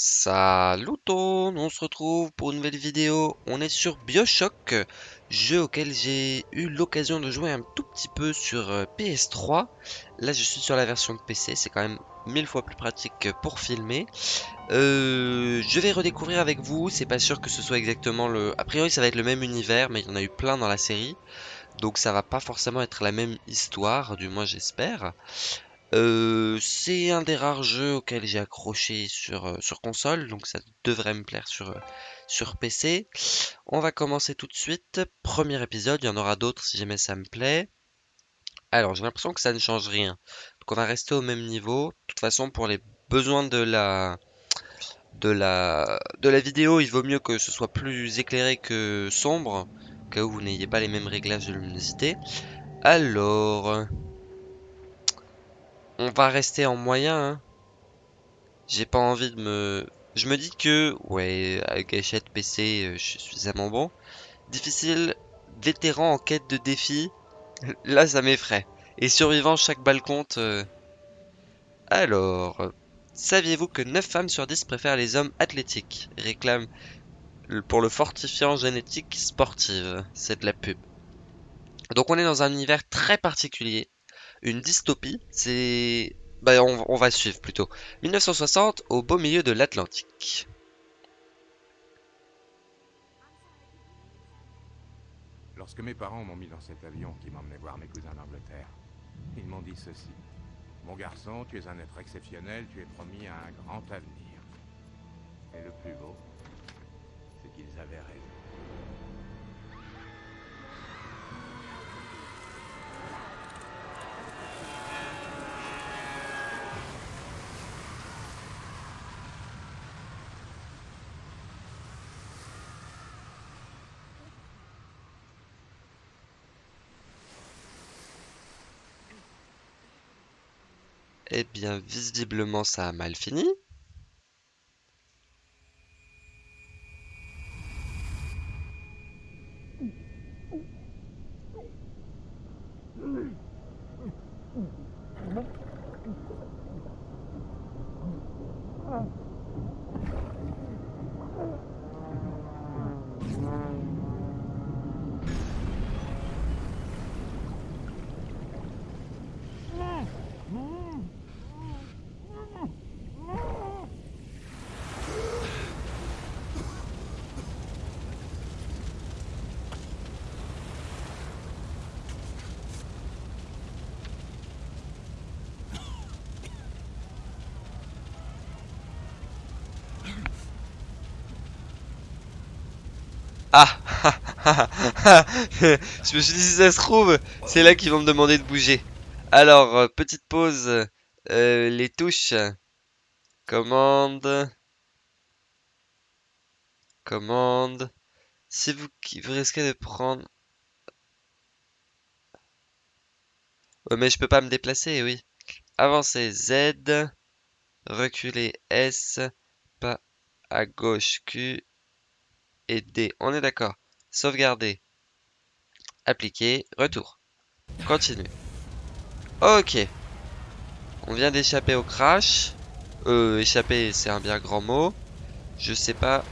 Salut tout, on se retrouve pour une nouvelle vidéo. On est sur Bioshock, jeu auquel j'ai eu l'occasion de jouer un tout petit peu sur euh, PS3. Là, je suis sur la version PC, c'est quand même mille fois plus pratique pour filmer. Euh, je vais redécouvrir avec vous, c'est pas sûr que ce soit exactement le... A priori, ça va être le même univers, mais il y en a eu plein dans la série. Donc ça va pas forcément être la même histoire, du moins j'espère. Euh, c'est un des rares jeux auxquels j'ai accroché sur, euh, console, donc ça devrait me plaire sur, euh, PC. On va commencer tout de suite. Premier épisode, il y en aura d'autres si jamais ça me plaît. Alors, j'ai l'impression que ça ne change rien. Donc on va rester au même niveau. De toute façon, pour les besoins de la, de la, de la vidéo, il vaut mieux que ce soit plus éclairé que sombre, au cas où vous n'ayez pas les mêmes réglages de luminosité. Alors... On va rester en moyen. Hein. J'ai pas envie de me... Je me dis que, ouais, avec gâchette PC, euh, je suis suffisamment bon. Difficile, vétéran en quête de défi. Là, ça m'effraie. Et survivant, chaque balle compte. Euh. Alors, saviez-vous que 9 femmes sur 10 préfèrent les hommes athlétiques? Réclame pour le fortifiant génétique sportive. C'est de la pub. Donc on est dans un univers très particulier une dystopie. C'est... Bah, on, va suivre plutôt. 1960, au beau milieu de l'Atlantique. Lorsque mes parents m'ont mis dans cet avion qui m'emmenait voir mes cousins d'Angleterre, ils m'ont dit ceci. Mon garçon, tu es un être exceptionnel, tu es promis à un grand avenir. Et le plus beau, c'est qu'ils avaient raison. Eh bien, visiblement, ça a mal fini. Ah Je me suis dit si ça se trouve, c'est là qu'ils vont me demander de bouger. Alors, euh, petite pause. Euh, les touches. Commande. Commande. Si vous, vous risquez de prendre... Ouais, mais je peux pas me déplacer, oui. Avancer Z. Reculer S. Pas à gauche Q et D. On est d'accord. Sauvegarder. Appliquer. Retour. Continue. Ok. On vient d'échapper au crash. Euh, échapper, c'est un bien grand mot. Je sais pas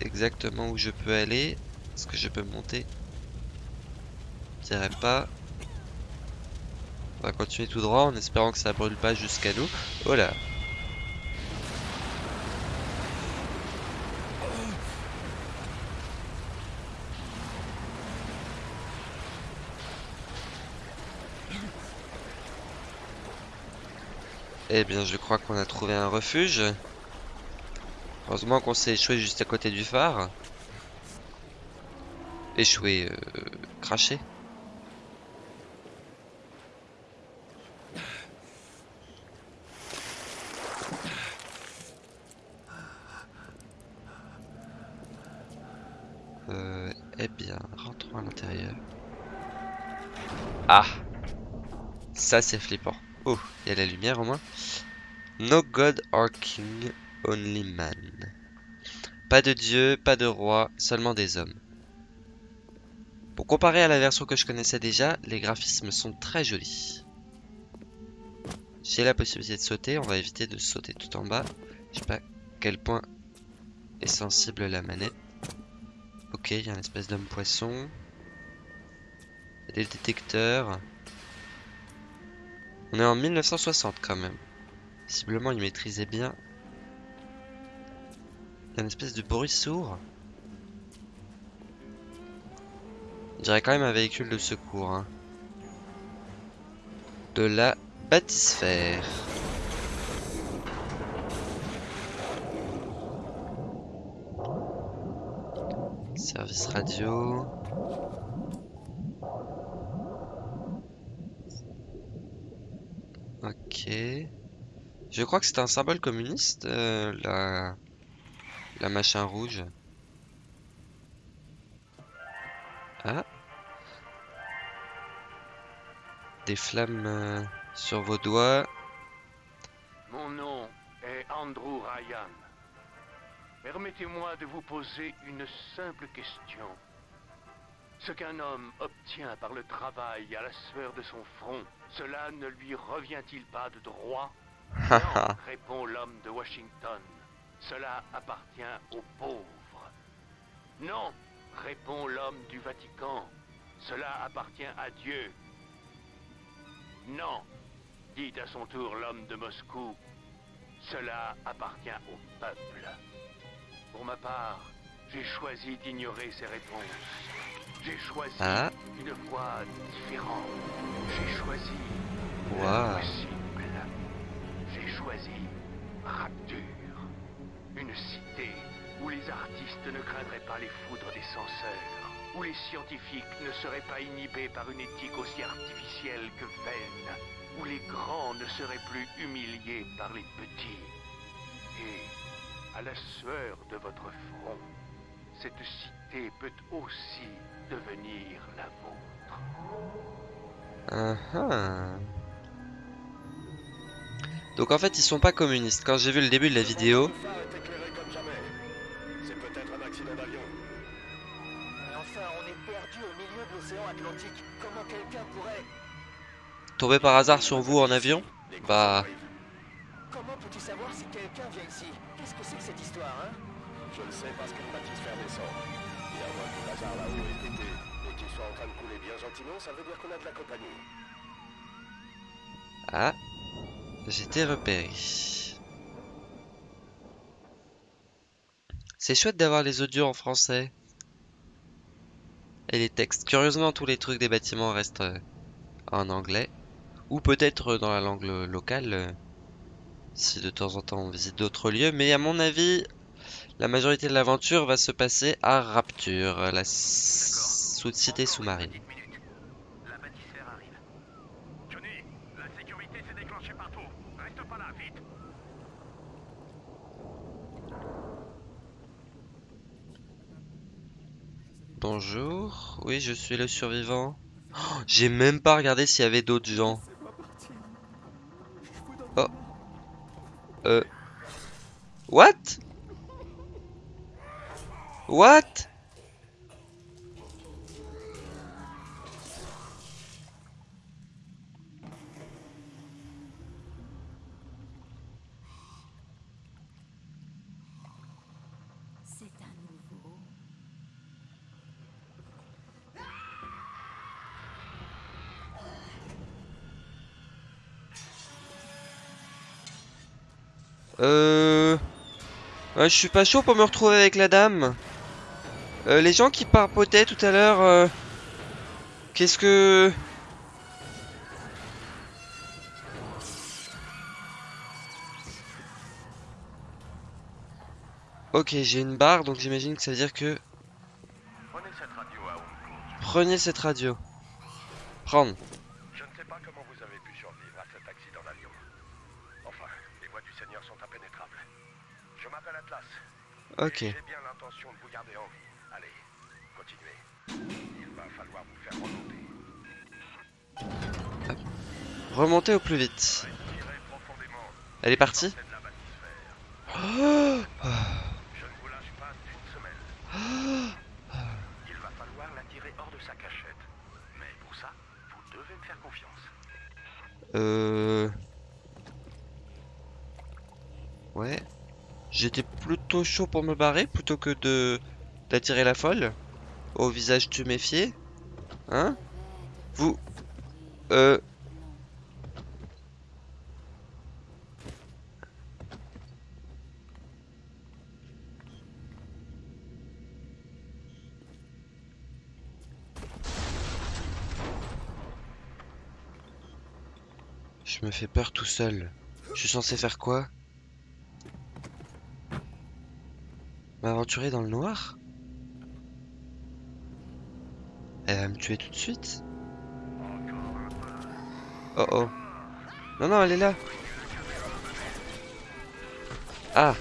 exactement où je peux aller. Est-ce que je peux monter? Je dirais pas. On va continuer tout droit en espérant que ça brûle pas jusqu'à nous. Oh là Eh bien, je crois qu'on a trouvé un refuge. Heureusement qu'on s'est échoué juste à côté du phare. Échoué, euh, craché. Euh, eh bien, rentrons à l'intérieur. Ah Ça, c'est flippant. Oh, il y a la lumière au moins. No God or King, only man. Pas de dieu, pas de roi, seulement des hommes. Pour comparer à la version que je connaissais déjà, les graphismes sont très jolis. J'ai la possibilité de sauter, on va éviter de sauter tout en bas. Je sais pas quel point est sensible la manette. Ok, il y a une espèce d'homme poisson. Il y a des détecteurs. On est en 1960 quand même. Visiblement, il maîtrisait bien. Il y a une espèce de bruit sourd. On dirait quand même un véhicule de secours. hein. De la bâtisphère. Service radio. Ok. Je crois que c'est un symbole communiste, euh, la... la machin rouge. Ah. Des flammes euh, sur vos doigts. Mon nom est Andrew Ryan. Permettez-moi de vous poser une simple question. Ce qu'un homme obtient par le travail à la sueur de son front, cela ne lui revient-il pas de droit Non, répond l'homme de Washington. Cela appartient aux pauvres. Non, répond l'homme du Vatican. Cela appartient à Dieu. Non, dit à son tour l'homme de Moscou. Cela appartient au peuple. Pour ma part, j'ai choisi d'ignorer ces réponses. J'ai choisi Ah. une voie différente. J'ai choisi l'impossible. J'ai choisi Rapture. Une cité où les artistes ne craindraient pas les foudres des censeurs, où les scientifiques ne seraient pas inhibés par une éthique aussi artificielle que vaine, où les grands ne seraient plus humiliés par les petits. Et, à la sueur de votre front, cette cité peut aussi devenir la vôtre. Ah ah. Donc en fait ils sont pas communistes. Quand j'ai vu le début de la vidéo, Le phare est éclairé comme jamais. C'est peut-être un accident d'avion. Mais enfin, on est perdu au milieu de l'océan Atlantique. Comment quelqu'un pourrait... tomber par hasard sur vous en avion, bah. Comment peux-tu savoir si quelqu'un vient ici? Qu'est-ce que c'est que cette histoire, hein? Je le sais parce que le bâtisseur descend. Et à moins que le hasard là-haut ait été et qu'il soit en train de couler bien gentiment, ça veut dire qu'on a de la compagnie. ah, j'étais repéré. C'est chouette d'avoir les audios en français. Et les textes. Curieusement, tous les trucs des bâtiments restent euh, en anglais. Ou peut-être dans la langue lo- locale. euh, si de temps en temps on visite d'autres lieux. Mais à mon avis, la majorité de l'aventure va se passer à Rapture, la s- sous cité sous-marine. Bonjour, oui, je suis le survivant. Oh, J'ai même pas regardé s'il y avait d'autres gens. Oh. Euh. What? What? Euh... je suis pas chaud pour me retrouver avec la dame. Euh, les gens qui parpotaient tout à l'heure... euh, Qu'est-ce que... Ok, j'ai une barre, donc j'imagine que ça veut dire que... Prenez cette radio. Prenez cette radio. Prendre. Je ne sais pas comment vous avez pu survivre à cet accident d'avion. Enfin, les voies du Seigneur sont impénétrables. Je m'appelle Atlas. Ok. J'ai bien l'intention de vous garder en vie. Allez, continuez. Il va remonter. Remontez au plus vite. Elle est partie. Oh. Il va falloir la tirer hors de sa cachette. Mais pour ça, vous devez me faire confiance. Euh... Ouais. J'étais plutôt chaud pour me barrer plutôt que de d'attirer la folle. Au visage tuméfié. Hein? Vous... Euh... Je me fais peur tout seul. Je suis censé faire quoi? M'aventurer dans le noir? Elle va me tuer tout de suite? Oh oh. Non, non, elle est là. Ah.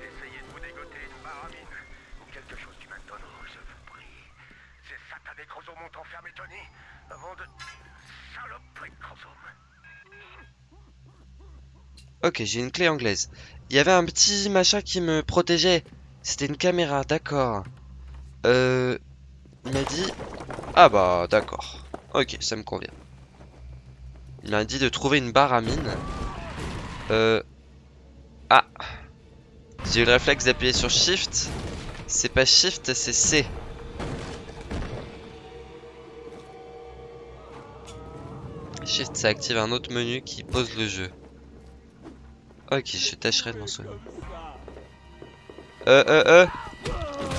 Essayez de vous dégoter une baramine ou quelque chose du même tonneau, je vous prie. Ces satanés chromosomes ont enfermé Tony avant de... Saloperie de chromosomes. Ok, j'ai une clé anglaise. Il y avait un petit machin qui me protégeait. C'était une caméra, d'accord. Euh... Il m'a dit... Ah bah, d'accord. Ok, ça me convient. Il m'a dit de trouver une barre à mine. Euh... Ah. J'ai eu le réflexe d'appuyer sur Shift. C'est pas Shift, c'est C. Shift, ça active un autre menu qui pose le jeu. Ok, je tâcherai de m'en souvenir. Euh, euh, euh.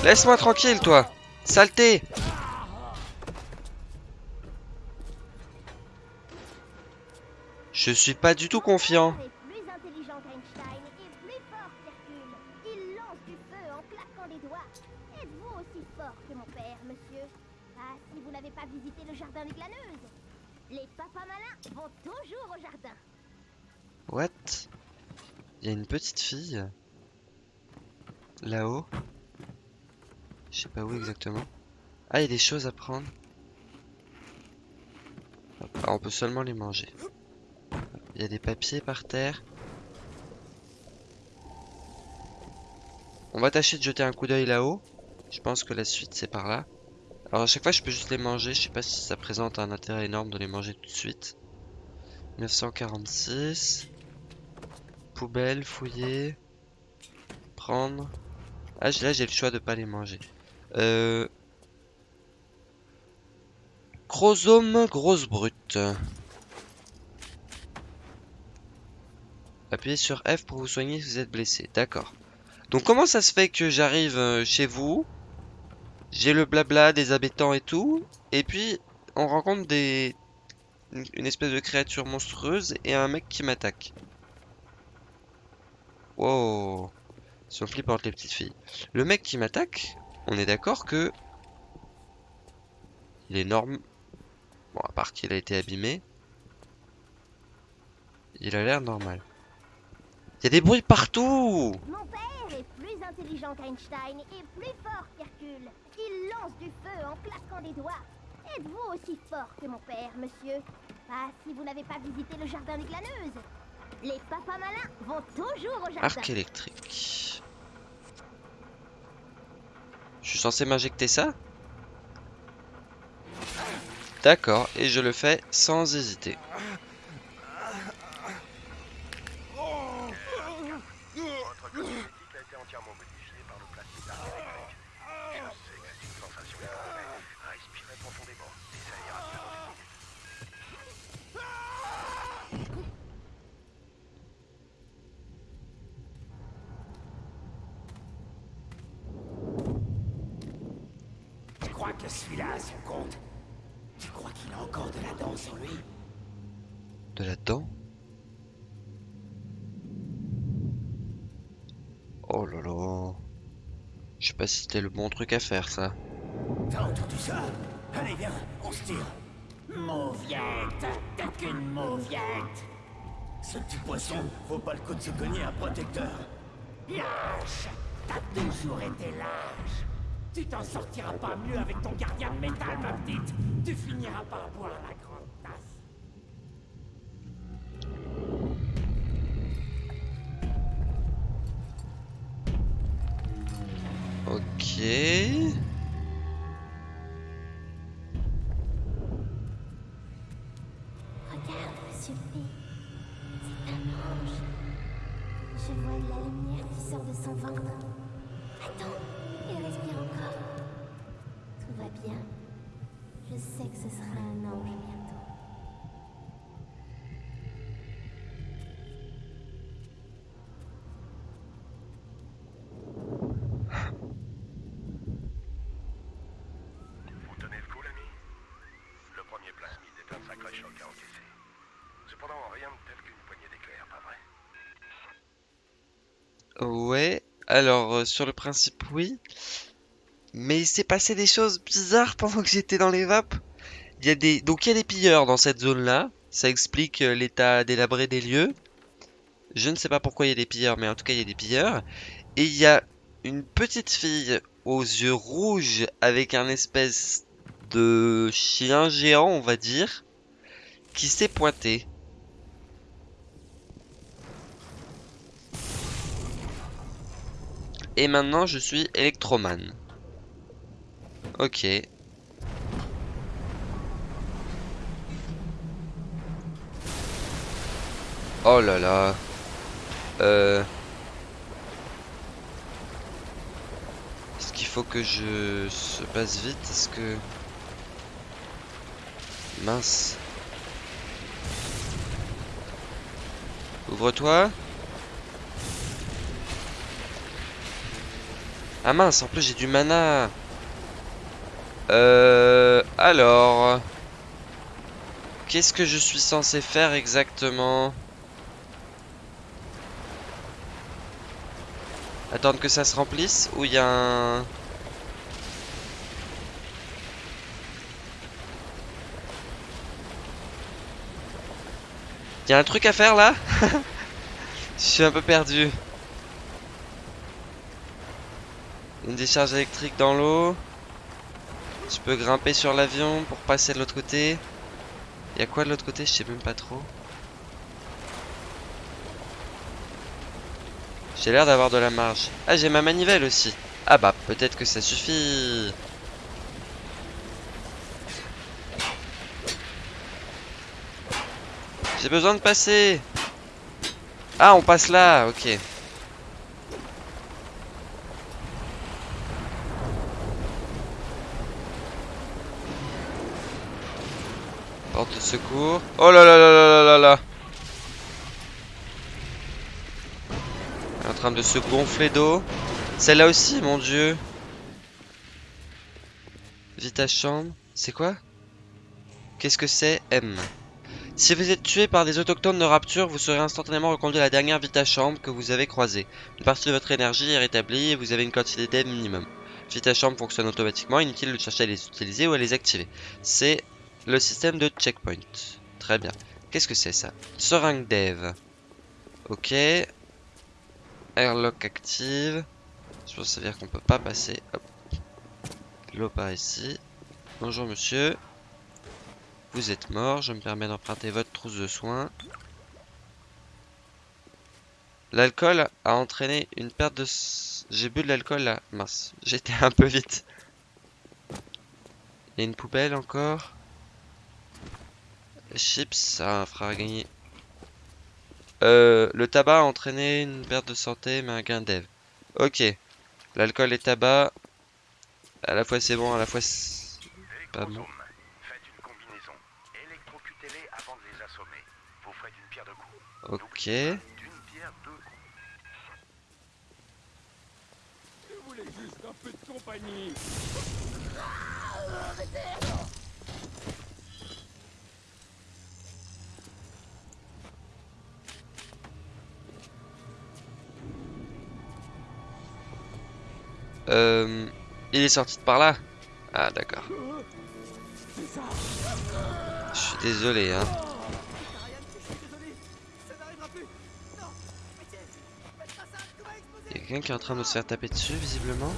Laisse-moi tranquille, toi. Saleté. Je suis pas du tout confiant. Ah. Les papas malins vont toujours au jardin. What? Il y a une petite fille. Là-haut. Je sais pas où exactement. Ah, il y a des choses à prendre. Ah, on peut seulement les manger. Il y a des papiers par terre. On va tâcher de jeter un coup d'œil là-haut. Je pense que la suite c'est par là. Alors à chaque fois je peux juste les manger. Je sais pas si ça présente un intérêt énorme de les manger tout de suite. 946. Poubelle, fouiller. Prendre. Ah là j'ai le choix de pas les manger. Euh... Chromosome grosse brute. Appuyez sur F pour vous soigner si vous êtes blessé. D'accord. Donc comment ça se fait que j'arrive euh, chez vous? J'ai le blabla des habitants et tout. Et puis on rencontre des... une espèce de créature monstrueuse et un mec qui m'attaque. Wow. Sont flippantes les petites filles. Le mec qui m'attaque, on est d'accord que... Il est norme... Bon, à part qu'il a été abîmé. Il a l'air normal. Il y a des bruits partout Mon père est plus intelligent qu'Einstein et plus fort qu'Hercule. Il lance du feu en claquant des doigts. Êtes-vous aussi fort que mon père, monsieur? Ah, si vous n'avez pas visité le jardin des glaneuses. Les papas malins vont toujours au. Arc électrique. Je suis censé m'injecter ça? D'accord, et je le fais sans hésiter. De la dent Oh là là. Je sais pas si c'était le bon truc à faire ça. T'as entendu ça? Allez, viens, on se tire. Mauviette, t'es qu'une mauviette. Ce petit poisson vaut pas le coup de se cogner un protecteur. Lâche T'as toujours été lâche. Tu t'en sortiras pas mieux avec ton gardien de métal, ma petite. Tu finiras par boire la grande Ouais, alors euh, sur le principe oui. Mais il s'est passé des choses bizarres pendant que j'étais dans les vapes. Il y a des donc il y a des pilleurs dans cette zone-là. Ça explique euh, l'état délabré des lieux. Je ne sais pas pourquoi il y a des pilleurs, mais en tout cas il y a des pilleurs. Et il y a une petite fille aux yeux rouges avec un espèce de chien géant, on va dire, qui s'est pointé. Et maintenant, je suis électroman. Ok. Oh là là. Euh... Est-ce qu'il faut que je se passe vite? Est-ce que... Mince. Ouvre-toi. Ah mince, en plus j'ai du mana. Euh... Alors... Qu'est-ce que je suis censé faire exactement? Attendre que ça se remplisse ou il y a un... Il y a un truc à faire là? Je suis un peu perdu. Une décharge électrique dans l'eau. Je peux grimper sur l'avion pour passer de l'autre côté. Il y a quoi de l'autre côté? Je sais même pas trop. J'ai l'air d'avoir de la marge. Ah, j'ai ma manivelle aussi. Ah bah, peut-être que ça suffit. J'ai besoin de passer. Ah, on passe là, ok. Porte de secours. Oh là là là là là là là. En train de se gonfler d'eau. Celle-là aussi, mon dieu. Vita chambre. C'est quoi? Qu'est-ce que c'est M? Si vous êtes tué par des autochtones de rapture, vous serez instantanément reconduit à la dernière Vita chambre que vous avez croisée. Une partie de votre énergie est rétablie et vous avez une quantité d'aide minimum. Vita chambre fonctionne automatiquement, inutile de chercher à les utiliser ou à les activer. C'est le système de checkpoint. Très bien. Qu'est-ce que c'est ça? Seringue dev. Ok. Airlock active. Je pense que ça veut dire qu'on peut pas passer. Hop. L'eau par ici. Bonjour monsieur. Vous êtes mort. Je me permets d'emprunter votre trousse de soins. L'alcool a entraîné une perte de... J'ai bu de l'alcool là. Mince. J'étais un peu vite. Il y a une poubelle encore? Chips, ça fera gagner. Euh, le tabac a entraîné une perte de santé, mais un gain dev. Ok. L'alcool et tabac. À la fois c'est bon, à la fois c'est pas bon. Électrozone. Faites une combinaison. Électrocutez-les avant de les assommer. Vous ferez d'une pierre deux coups. Ok. Je voulais juste un peu de compagnie. Euh, il est sorti de par là Ah d'accord. Je suis désolé hein. Il y a quelqu'un qui est en train de se faire taper dessus visiblement.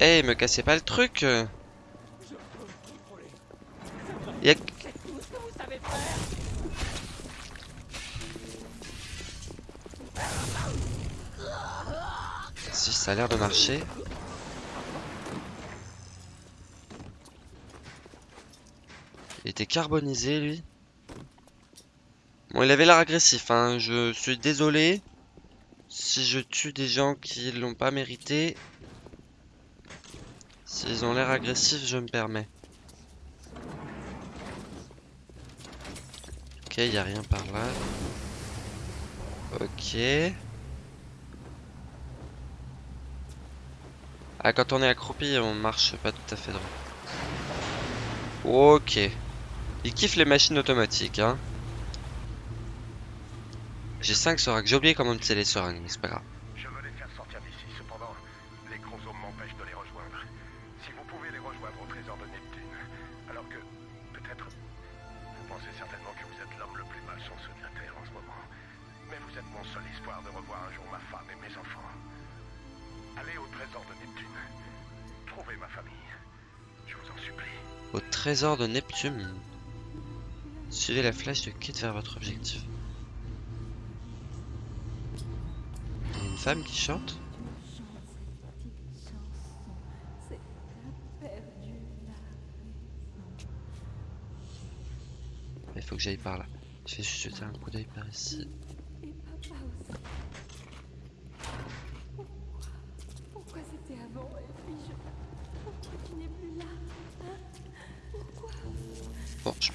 Eh, me cassez pas le truc Il. Si, ça a l'air de marcher. Il était carbonisé, lui. Bon, il avait l'air agressif, hein. Je suis désolé si je tue des gens qui l'ont pas mérité. S'ils ont l'air agressifs, je me permets. Ok, il a rien par là. Ok. Ah, quand on est accroupi, on marche pas tout à fait droit. Ok. Il kiffe les machines automatiques, hein. J'ai 5 seringues. J'ai oublié comment utiliser les seringues, mais c'est pas grave. Je veux les faire sortir d'ici, cependant, les chromosomes m'empêchent de les rejoindre. Si vous pouvez les rejoindre au trésor de Neptune, alors que, peut-être, vous pensez certainement que vous êtes l'homme le plus malchanceux de la Terre en ce moment. Mais vous êtes mon seul espoir de revoir un jour ma femme et mes enfants. Allez au trésor de Neptune. Trouvez ma famille. Je vous en supplie. Au trésor de Neptune. Suivez la flèche de quitte vers votre objectif. Il y a une femme qui chante Il faut que j'aille par là. Je vais juste jeter un coup d'œil par ici.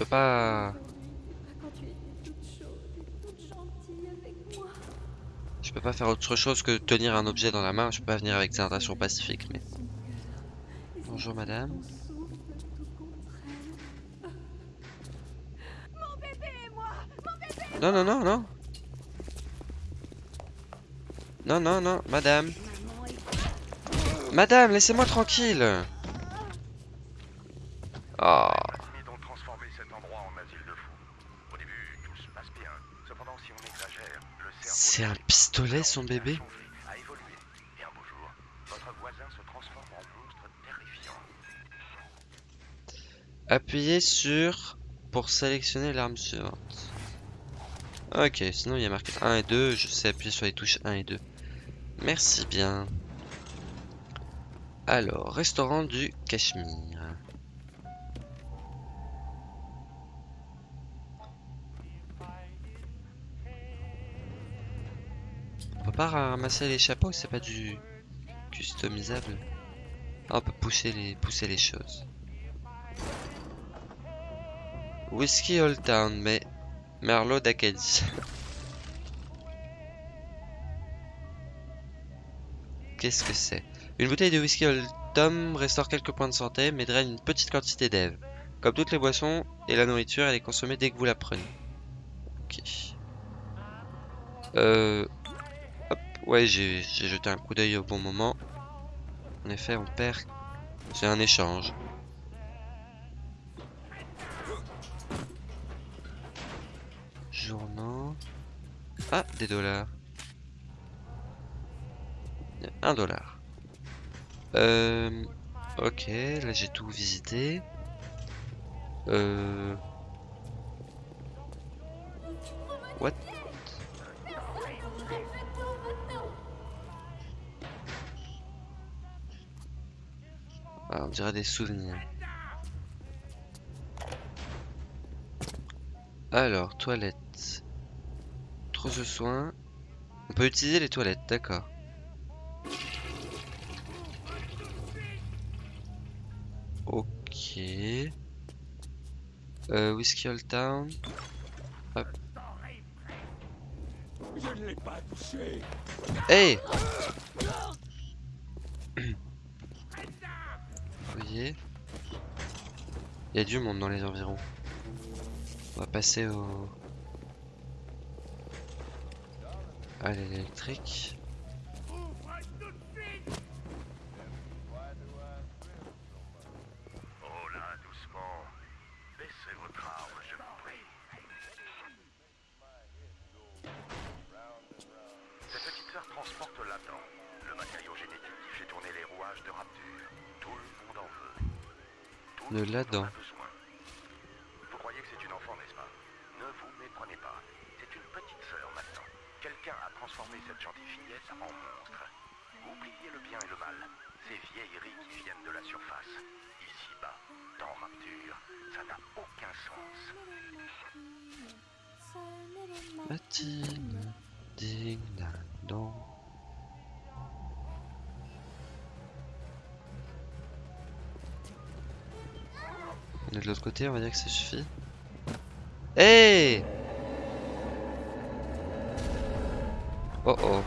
Avec moi. Je peux pas faire autre chose que tenir un objet dans la main. Je peux pas venir avec des intentions pacifiques, mais... Bonjour madame. Non, non, non, non. Non, non, non, madame. Madame, laissez-moi tranquille. Oh. Fini donc transformer cet endroit en asile de fous. Au début, tout se passe bien. Cependant, si on exagère, le cerveau... Un pistolet, son bébé. Appuyez sur pour sélectionner l'arme suivante. Ok, sinon il y a marqué 1 et 2. Je sais appuyer sur les touches 1 et 2. Merci bien. Alors, restaurant du Cachemire. Pas ramasser les chapeaux, c'est pas du customisable. Ah, on peut pousser les, pousser les choses. Whisky Old Town, mais Merlot d'Acadie. Qu'est-ce que c'est? Une bouteille de whisky Old Tom restaure quelques points de santé, mais draine une petite quantité d'Ève. Comme toutes les boissons et la nourriture, elle est consommée dès que vous la prenez. Ok. Euh... Ouais, j'ai jeté un coup d'œil au bon moment. En effet, on perd. C'est un échange. Journaux. Ah, des dollars. Un dollar. Euh, ok, là j'ai tout visité. Euh... What? Ah, on dirait des souvenirs. Alors, toilettes. Trousse de soins. On peut utiliser les toilettes, d'accord. Ok. Euh, Whiskey Old Town. Touché. Hey Il y a du monde dans les environs. On va passer au... à l'électrique. On est de l'autre côté, on va dire que ça suffit. Hey Oh oh.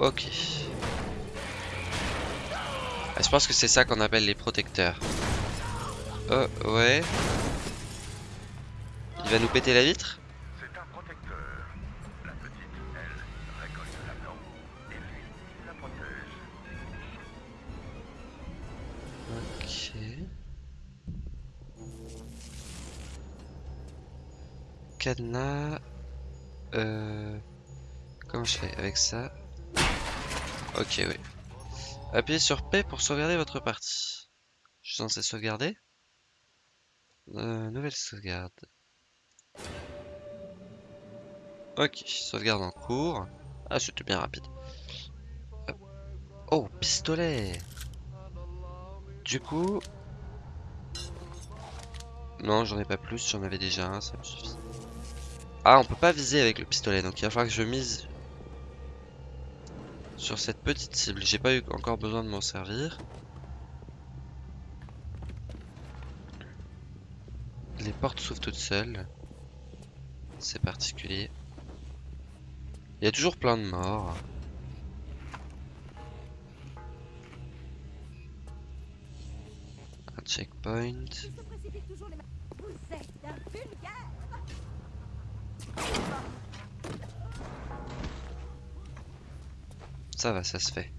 Ok. Ah, je pense que c'est ça qu'on appelle les protecteurs. Oh, ouais. Il va nous péter la vitre? Cadenas. Euh... Comment je fais avec ça? Ok, oui. Appuyez sur P pour sauvegarder votre partie. Je suis censé sauvegarder Euh, Nouvelle sauvegarde. Ok, sauvegarde en cours. Ah, c'était bien rapide. Oh, pistolet Du coup... Non, j'en ai pas plus, j'en avais déjà un, ça me suffit. Ah, on peut pas viser avec le pistolet, donc il va falloir que je mise sur cette petite cible. J'ai pas eu encore besoin de m'en servir. Les portes s'ouvrent toutes seules. C'est particulier. Il y a toujours plein de morts. Un checkpoint. Ça va, ça se fait.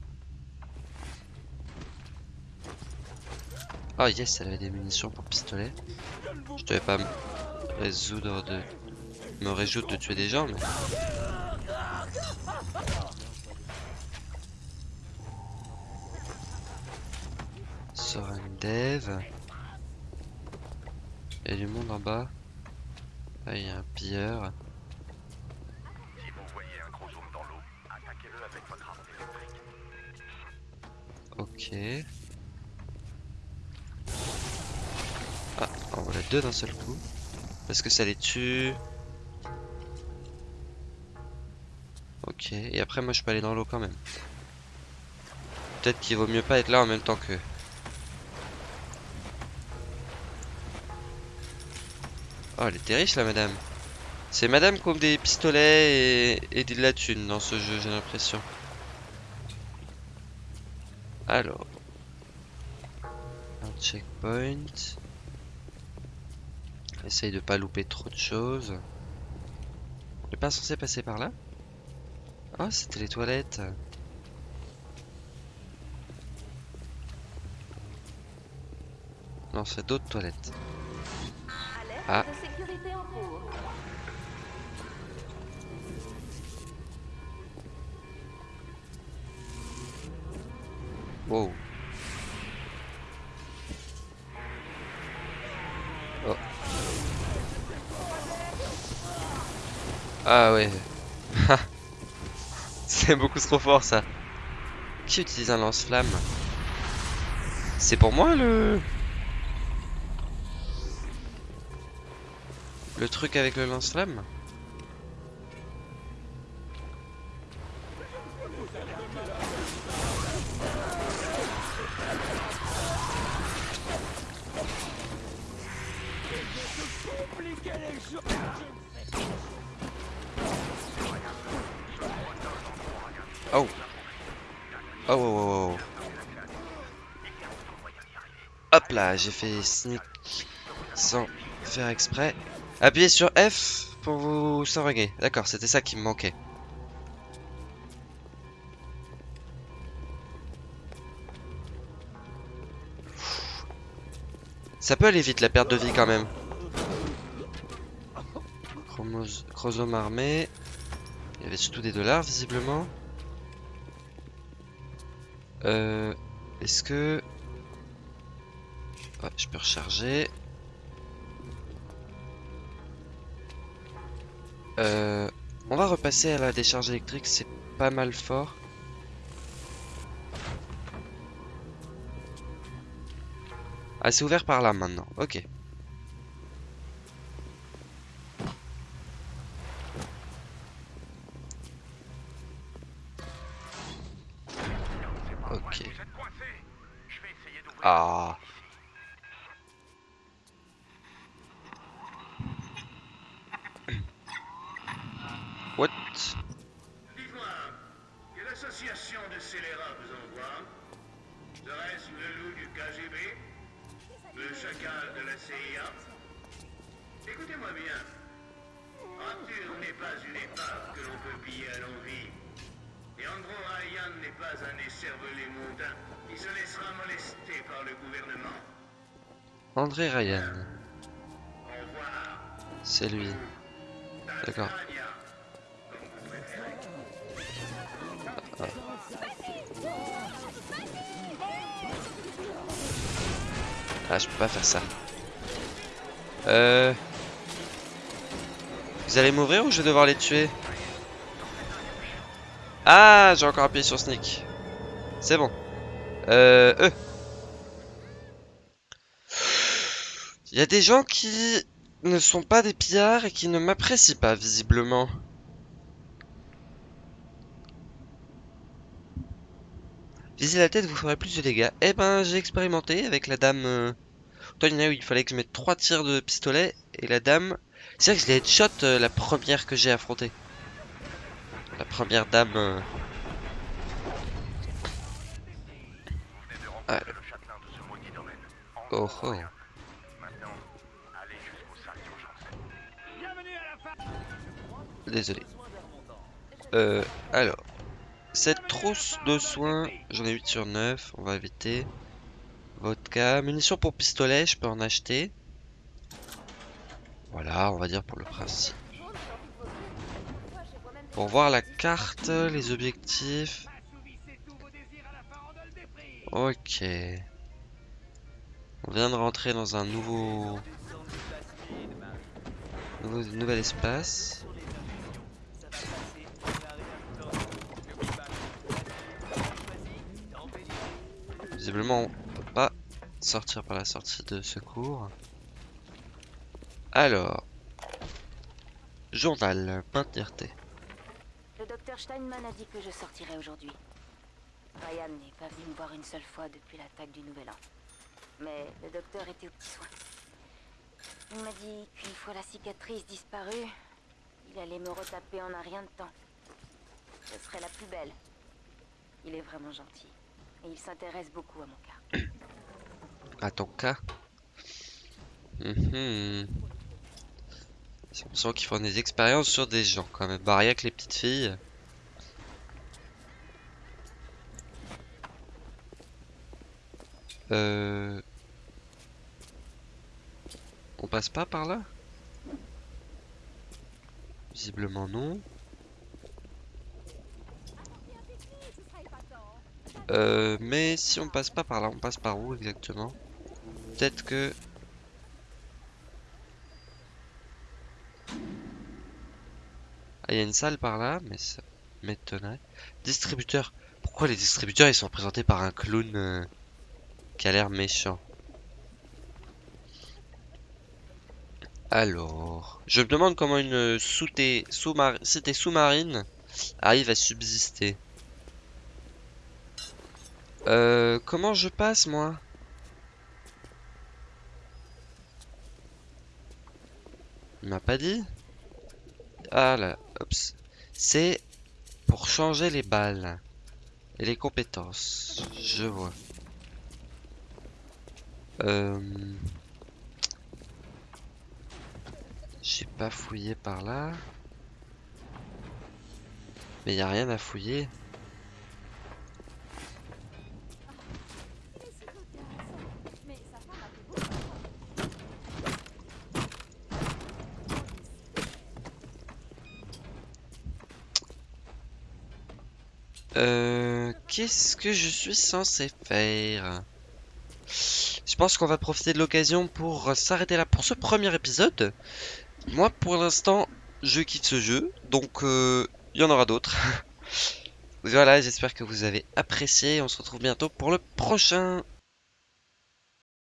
Oh yes, elle avait des munitions pour pistolet. Je devais pas me résoudre de... me résoudre de tuer des gens, mais... Soren Dev. Il y a du monde en bas. Là, il y a un pilleur. Si vous voyez un gros zoom dans l'eau, Ok. Ah, en voilà deux d'un seul coup. Parce que ça les tue. Ok, et après moi je peux aller dans l'eau quand même. Peut-être qu'il vaut mieux pas être là en même temps que. Oh, elle était riche la madame. C'est madame qui ouvre des pistolets et, et de la thune dans ce jeu, j'ai l'impression. Alors. Un checkpoint. Essaye de pas louper trop de choses. On n'est pas censé passer par là? Oh, c'était les toilettes. Non, c'est d'autres toilettes. Ah. de sécurité en cours. Wow. Oh. Ah ouais. C'est beaucoup trop fort ça. Qui utilise un lance-flamme? C'est pour moi le... Le truc avec le lance-flamme? J'ai fait sneak sans faire exprès. Appuyez sur F pour vous sauvegarder. D'accord, c'était ça qui me manquait. Ça peut aller vite la perte de vie quand même. Chromos- Chromosome armé. Il y avait surtout des dollars visiblement. Euh, Est-ce que... Je peux recharger. Euh, on va repasser à la décharge électrique, c'est pas mal fort. Ah, c'est ouvert par là maintenant. Ok. Pas un écervelé mondain qui se laissera molester par le gouvernement. André Ryan. Au revoir. C'est lui. D'accord. Préférez. Ah, je peux pas faire ça. Euh... Vous allez m'ouvrir ou je vais devoir les tuer? Ah, j'ai encore appuyé sur sneak. C'est bon. Euh... Eux. Il y a des gens qui ne sont pas des pillards et qui ne m'apprécient pas, visiblement. Viser la tête vous ferait plus de dégâts. Eh ben, j'ai expérimenté avec la dame... Euh... Toi, il y en a où il fallait que je mette 3 tirs de pistolet. Et la dame... C'est vrai que je l'ai headshot euh, la première que j'ai affrontée. La première dame... euh, Ah. Oh oh. Désolé. Euh, alors. Cette trousse de soins, j'en ai 8 sur 9, on va éviter. Vodka, munitions pour pistolet, je peux en acheter. Voilà, on va dire pour le principe. Pour voir la carte, les objectifs. Ok. On vient de rentrer dans un nouveau... nouvel espace. Visiblement, on peut pas sortir par la sortie de secours. Alors, journal, Pinterté. Steinman a dit que je sortirais aujourd'hui. Ryan n'est pas venu me voir une seule fois depuis l'attaque du Nouvel An. Mais le docteur était aux petits soins. Il m'a dit qu'une fois la cicatrice disparue, il allait me retaper en un rien de temps. Je serai la plus belle. Il est vraiment gentil. Et il s'intéresse beaucoup à mon cas. À ton cas? Mhm. J'ai l'impression qu'ils font des expériences sur des gens quand même. Bah rien que les petites filles. Euh... On passe pas par là? Visiblement non. Euh, mais si on passe pas par là, on passe par où exactement? Peut-être que... Ah, il y a une salle par là, mais ça m'étonnerait. Distributeur. Pourquoi les distributeurs, ils sont représentés par un clown euh, qui a l'air méchant Alors... Je me demande comment une cité sous-marine arrive à subsister. Euh, comment je passe, moi? Il m'a pas dit? Ah là. C'est pour changer les balles et les compétences. Je vois. Euh... J'ai pas fouillé par là. Mais y a rien à fouiller. Euh, qu'est-ce que je suis censé faire? Pense qu'on va profiter de l'occasion pour s'arrêter là pour ce premier épisode. Moi, pour l'instant, je quitte ce jeu, donc euh, il y en aura d'autres. voilà, j'espère que vous avez apprécié. On se retrouve bientôt pour le prochain.